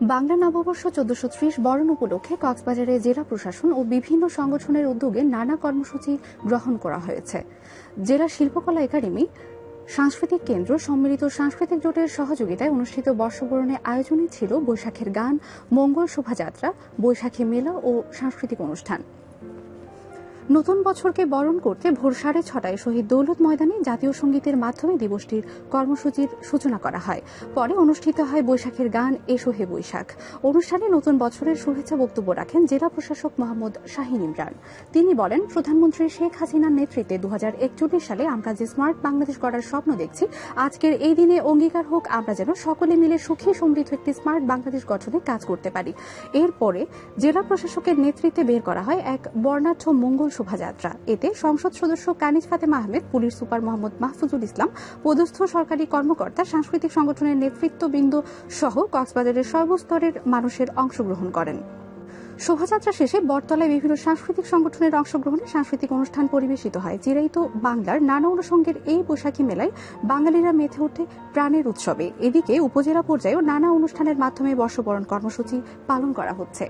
বাংলা নববর্ষ চোদ্দশো ত্রিশ বরণ উপলক্ষে কক্সবাজারে জেলা প্রশাসন ও বিভিন্ন সংগঠনের উদ্যোগে নানা কর্মসূচি গ্রহণ করা হয়েছে। জেলা শিল্পকলা একাডেমি, সাংস্কৃতিক কেন্দ্র, সম্মিলিত সাংস্কৃতিক জোটের সহযোগিতায় অনুষ্ঠিত বর্ষবরণে আয়োজনে ছিল বৈশাখের গান, মঙ্গল শোভাযাত্রা, বৈশাখী মেলা ও সাংস্কৃতিক অনুষ্ঠান। নতুন বছরকে বরণ করতে ভোর সাড়ে ছটায় শহীদ দৌলত ময়দানে জাতীয় সঙ্গীতের মাধ্যমে দিবসটির কর্মসূচির সূচনা করা হয়। পরে অনুষ্ঠিত হয় বৈশাখের গান, এসো হে বৈশাখ। অনুষ্ঠানে নতুন বছরের শুভেচ্ছা বক্তব্য রাখেন জেলা প্রশাসক মোহাম্মদ শাহিন ইমরান। তিনি বলেন, প্রধানমন্ত্রী শেখ হাসিনার নেতৃত্বে দু হাজার একচল্লিশ সালে আমরা যে স্মার্ট বাংলাদেশ গড়ার স্বপ্ন দেখছি, আজকের এই দিনে অঙ্গীকার হোক, আমরা যেন সকলে মিলে সুখী সমৃদ্ধ একটি স্মার্ট বাংলাদেশ গঠনে কাজ করতে পারি। এরপরে জেলা প্রশাসকের নেতৃত্বে বের করা হয় এক বর্ণাঢ্য মঙ্গল শোভাযাত্রা। এতে সংসদ সদস্য কানিজ ফাতেমা আহমেদ, পুলিশ সুপার মোহাম্মদ মাহফুজুল ইসলাম, পদস্থ সরকারি কর্মকর্তা, সাংস্কৃতিক সংগঠনের নেতৃত্ববৃন্দ সহ কক্সবাজারের সর্বস্তরের মানুষের অংশগ্রহণ করেন। শোভাযাত্রা শেষে বটতলায় বিভিন্ন সাংস্কৃতিক সংগঠনের অংশগ্রহণে সাংস্কৃতিক অনুষ্ঠান পরিবেশিত হয়। চিরাইত বাংলার নানা অনুষঙ্গের এই বৈশাখী মেলায় বাঙালিরা মেতে ওঠে প্রাণের উৎসবে। এদিকে উপজেলা পর্যায়েও নানা অনুষ্ঠানের মাধ্যমে বর্ষবরণ কর্মসূচি পালন করা হচ্ছে।